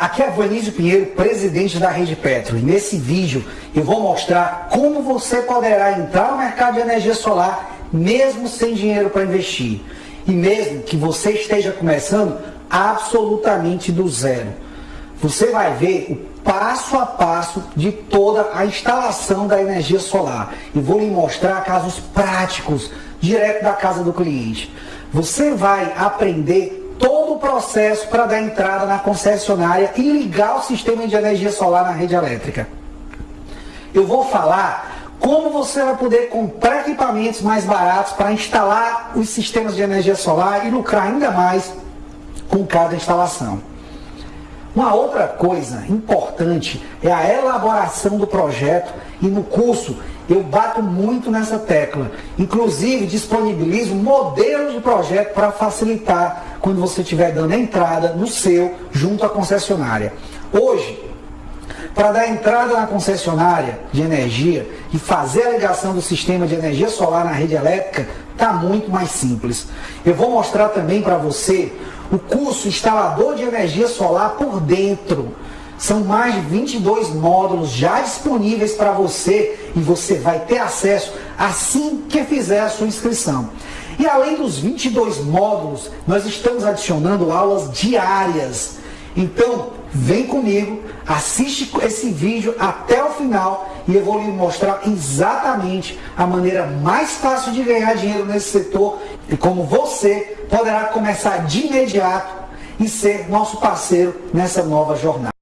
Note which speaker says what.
Speaker 1: aqui é Vanísio Pinheiro, presidente da Rede Petro. E nesse vídeo eu vou mostrar como você poderá entrar no mercado de energia solar mesmo sem dinheiro para investir. E mesmo que você esteja começando absolutamente do zero. Você vai ver o passo a passo de toda a instalação da energia solar. E vou lhe mostrar casos práticos, direto da casa do cliente. Você vai aprender processo para dar entrada na concessionária e ligar o sistema de energia solar na rede elétrica. Eu vou falar como você vai poder comprar equipamentos mais baratos para instalar os sistemas de energia solar e lucrar ainda mais com cada instalação. Uma outra coisa importante é a elaboração do projeto e no curso eu bato muito nessa tecla. Inclusive disponibilizo modelos de projeto para facilitar quando você estiver dando a entrada no seu junto à concessionária. Hoje, para dar entrada na concessionária de energia e fazer a ligação do sistema de energia solar na rede elétrica, está muito mais simples. Eu vou mostrar também para você o curso instalador de energia solar por dentro. São mais de 22 módulos já disponíveis para você e você vai ter acesso assim que fizer a sua inscrição. E além dos 22 módulos, nós estamos adicionando aulas diárias. Então, vem comigo, assiste esse vídeo até o final e eu vou lhe mostrar exatamente a maneira mais fácil de ganhar dinheiro nesse setor e como você poderá começar de imediato e ser nosso parceiro nessa nova jornada.